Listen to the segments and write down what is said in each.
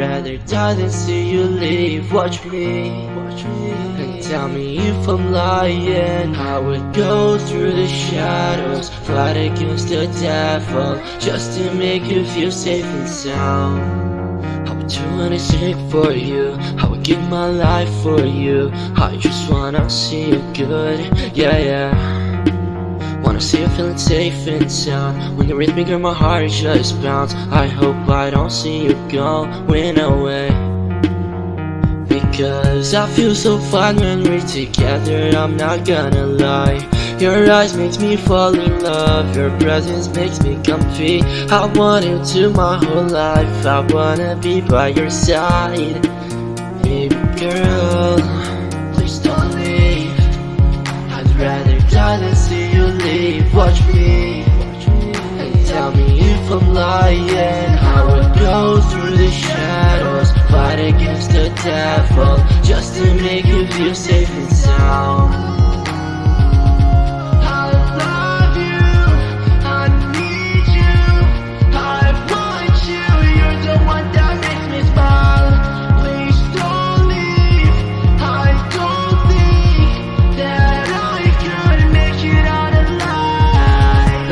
rather die than see you leave. Watch me, watch me. And tell me if I'm lying. I would go through the shadows. Fight against the devil. Just to make you feel safe and sound. I would do anything for you. I would give my life for you. I just wanna see you good. Yeah, yeah See you feeling safe and sound. When you're with me girl my heart just bounce I hope I don't see you going away. Because I feel so fine when we're together I'm not gonna lie. Your eyes makes me fall in love Your presence makes me comfy. I want you to my whole life I wanna be by your side. Baby girl Please don't leave. I'd rather die than see I'm lying. I would go through the shadows. Fight against the devil. Just to make you feel safe and sound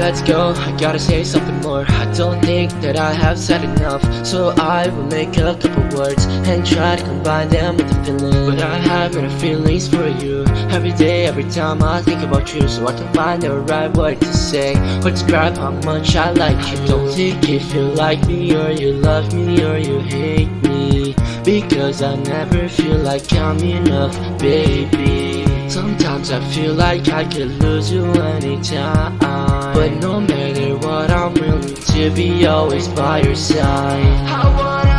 let's go. I gotta say something more. I don't think that I have said enough. So I will make a couple words And try to combine them with the feeling. But I have many feelings for you. Every day, every time I think about you. So I can find the right word to say. Or describe how much I like you. I don't think if you like me Or you love me Or you hate me. Because I never feel like I'm enough, baby Sometimes I feel like I could lose you anytime. But no matter what I'm willing to be always by your side